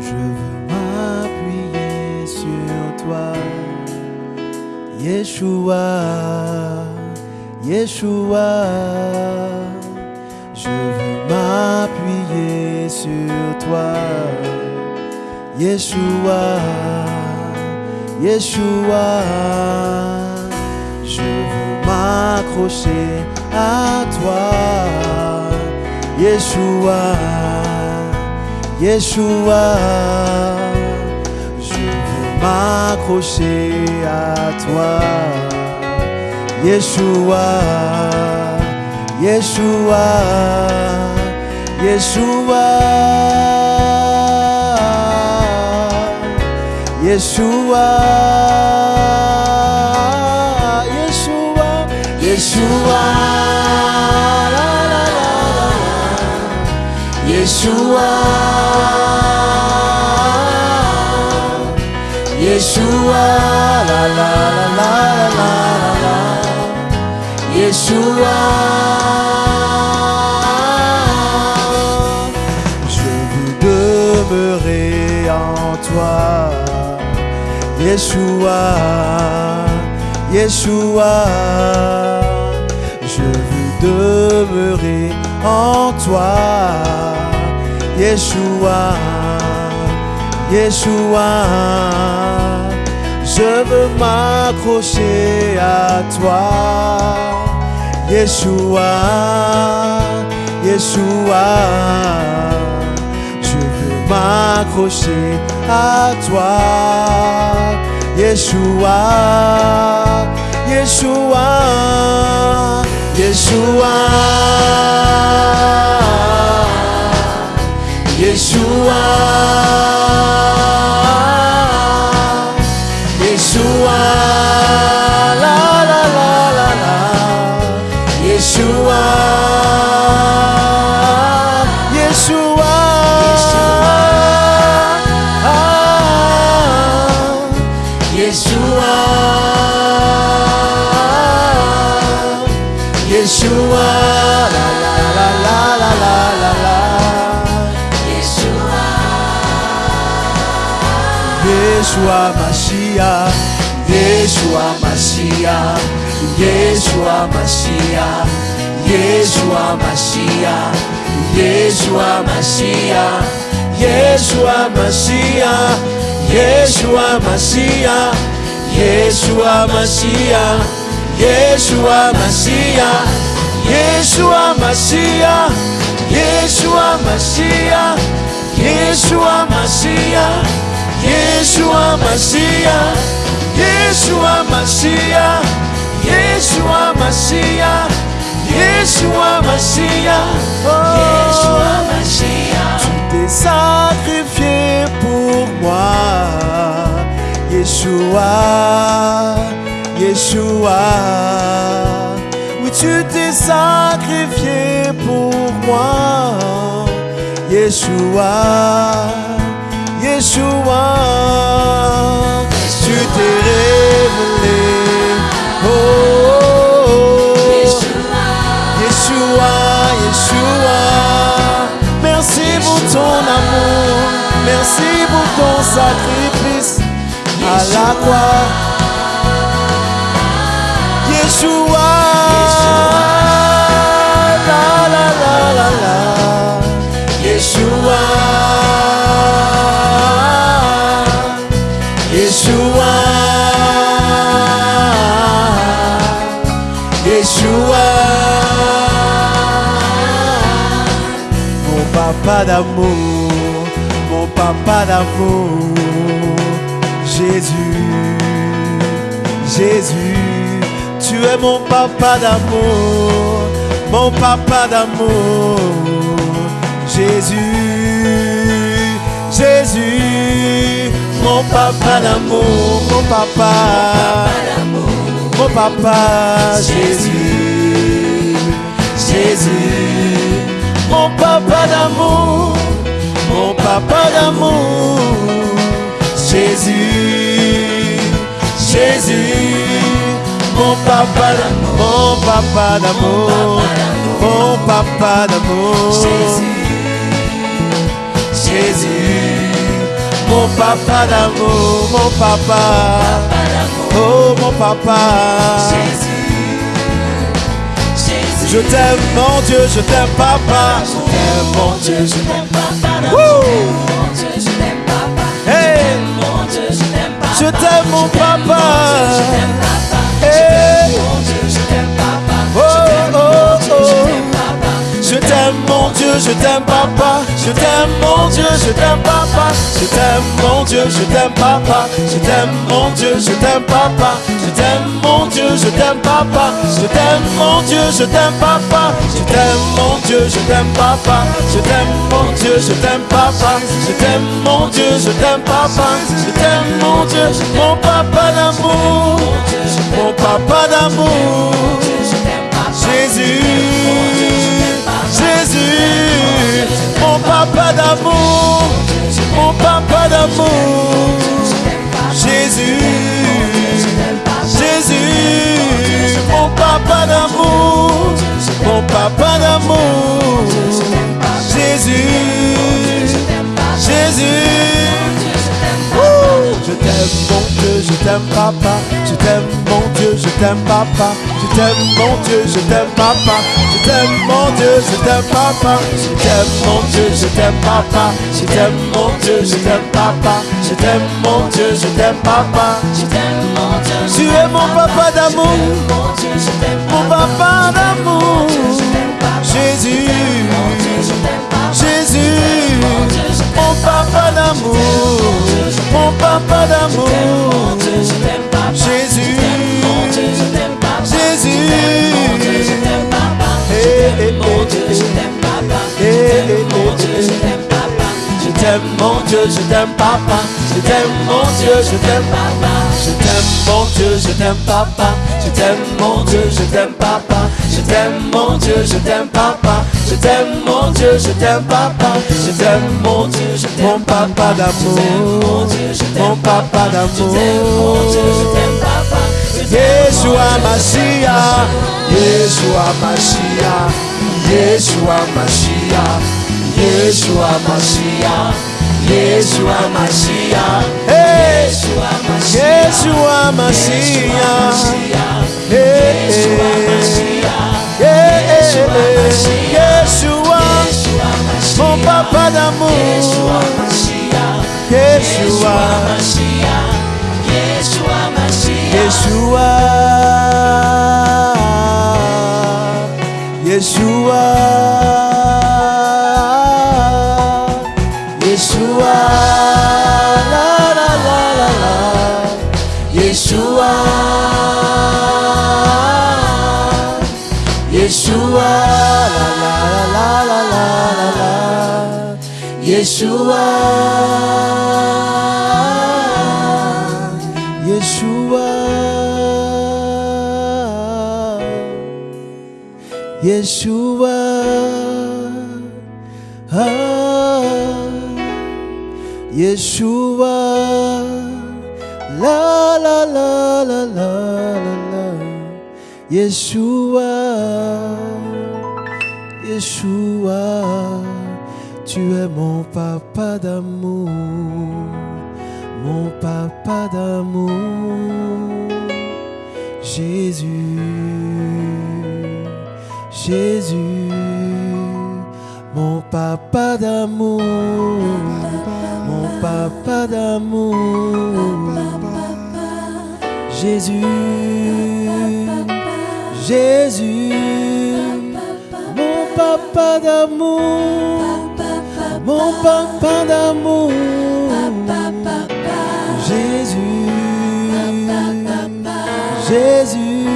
Je veux m'appuyer sur toi, Yeshua, Yeshua. Je veux m'appuyer sur toi, Yeshua, Yeshua. Je veux m'accrocher à toi, Yeshua, Yeshua. Je veux m'accrocher à toi, Yeshua, Yeshua, Yeshua, Yeshua, Yeshua, Yeshua. Yeshua, Yeshua, la la la la la Yeshua. Je veux demeurer en toi, Yeshua, Yeshua. Je veux demeurer en toi, Yeshua, Yeshua. Je veux m'accrocher à toi, Yeshua, Yeshua. Je veux m'accrocher à toi, Yeshua, Yeshua, Yeshua, Yeshua, Yeshua, Yeshua Mashiach, Yeshua Mashiach, Yeshua Mashiach, Yeshua Mashiach, Yeshua Mashiach, Yeshua Mashiach, Yeshua Mashiach, Yeshua Mashiach, Yeshua Mashiach, Yeshua Mashiach, Yeshua Mashiach, Mashiach, Yeshua Mashiach, Yeshua Mashiach, Yeshua Mashiach, Yeshua Mashiach. Tu t'es sacrifié pour moi, Yeshua, Yeshua. Oui, tu t'es sacrifié pour moi, Yeshua. Yeshua, tu t'es révélé. Oh. Yeshua, Yeshua, merci pour ton amour, merci pour ton sacrifice à la croix. Mon papa d'amour, mon papa d'amour, Jésus, Jésus, tu es mon papa d'amour, mon papa d'amour, Jésus, Jésus, mon papa d'amour, mon papa, papa, Jésus, Jésus, mon papa d'amour, mon papa d'amour, Jésus, Jésus, mon papa d'amour, mon papa d'amour, mon papa d'amour, Jésus, mon papa d'amour, mon papa. Oh mon papa. Je t'aime mon Dieu, je t'aime papa. Je t'aime mon Dieu, je t'aime papa. Hey. Je t'aime mon papa. Hey. Oh, oh, oh. Je t'aime mon Dieu, je t'aime papa. Je t'aime mon Dieu, je t'aime papa. Mon Dieu, je t'aime papa. Je t'aime mon Dieu, je t'aime papa. Je t'aime mon Dieu, je t'aime papa. Je t'aime mon Dieu, je t'aime papa. Je t'aime mon Dieu, je t'aime papa. Je t'aime mon Dieu, je t'aime papa. Je t'aime mon Dieu, je t'aime papa. Je t'aime mon Dieu, mon papa d'amour. Mon papa d'amour. Jésus, mon papa d'amour. Jésus, Jésus. Je t'aime mon Dieu, je t'aime papa, je t'aime mon Dieu, je t'aime papa, je t'aime mon Dieu, je t'aime papa, je t'aime mon Dieu, je t'aime papa, je t'aime mon Dieu, je t'aime papa, je t'aime mon Dieu, je t'aime papa, je t'aime mon Dieu, je t'aime papa, tu es mon papa d'amour, mon papa d'amour, Jésus, Jésus, mon papa d'amour, mon papa d'amour, Jésus, Jésus, Hey, hey, hey, hey, hey, hey, hey. Je t'aime mon Dieu, je t'aime papa, je t'aime mon Dieu, je t'aime papa, je t'aime mon Dieu, je t'aime papa, je t'aime mon Dieu, je t'aime papa, je t'aime mon Dieu, je t'aime papa, je t'aime mon Dieu, je t'aime papa, je t'aime mon Dieu, je t'aime mon papa d'amour, mon papa. D'amour. Yeshua Mashiach, Yeshua Mashiach, Yeshua Mashiach, Yeshua Mashiach, Yeshua Mashiach Yeshua Mashiach Yeshua Mashiach Yeshua Mashiach Yeshua Mon papa d'amour Yeshua Mashiach Yeshua Mashiach Yeshua Mashiach Yeshua Yeshua 耶稣啊耶稣啊耶稣啊啊耶稣啊啦啦啦啦啦啦啦耶稣啊耶稣啊。Tu es mon papa d'amour mon papa d'amour, Jésus, Jésus, mon papa d'amour, mon papa d'amour, Jésus, Jésus, mon papa d'amour, mon papa d'amour. Jésus, Jésus,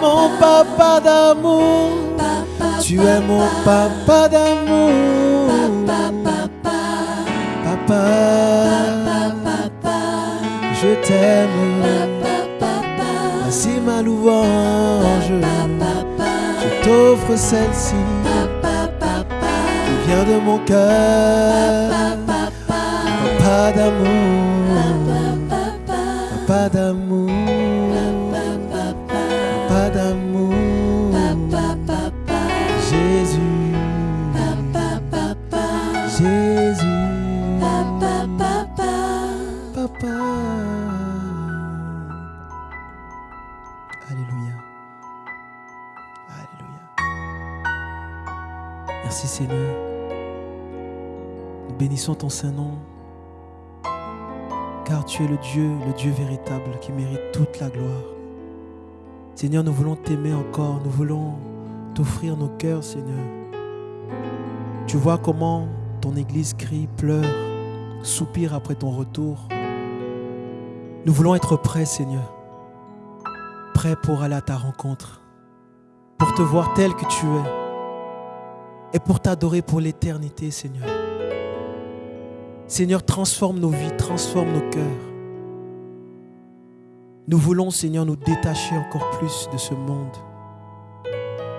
mon papa d'amour, tu es mon papa d'amour, papa, je t'aime, voici ma louange, je t'offre celle-ci, de mon cœur. Papa d'amour, papa d'amour, papa d'amour, Jésus, Jésus, papa, papa. Alléluia, Alléluia. Merci Seigneur. Bénissons ton Saint-Nom, car tu es le Dieu, le Dieu véritable qui mérite toute la gloire. Seigneur, nous voulons t'aimer encore, nous voulons t'offrir nos cœurs, Seigneur. Tu vois comment ton Église crie, pleure, soupire après ton retour. Nous voulons être prêts, Seigneur, prêts pour aller à ta rencontre, pour te voir tel que tu es et pour t'adorer pour l'éternité, Seigneur. Seigneur, transforme nos vies, transforme nos cœurs. Nous voulons, Seigneur, nous détacher encore plus de ce monde.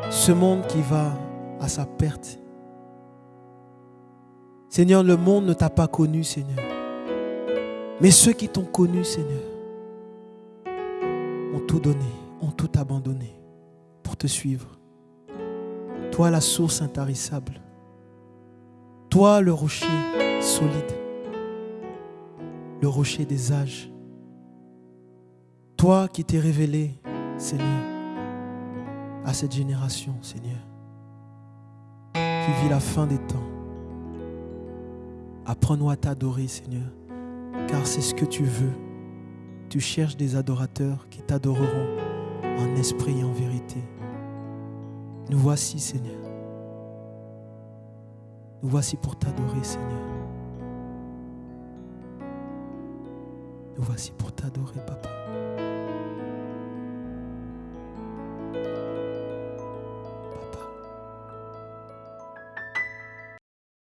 Ce monde qui va à sa perte. Seigneur, le monde ne t'a pas connu, Seigneur. Mais ceux qui t'ont connu, Seigneur, ont tout donné, ont tout abandonné pour te suivre. Toi, la source intarissable. Toi, le rocher solide. Le rocher des âges. Toi qui t'es révélé, Seigneur, à cette génération, Seigneur, qui vit la fin des temps. Apprends-nous à t'adorer, Seigneur, car c'est ce que tu veux. Tu cherches des adorateurs qui t'adoreront en esprit et en vérité. Nous voici, Seigneur. Nous voici pour t'adorer, Seigneur. Nous voici pour t'adorer, Papa.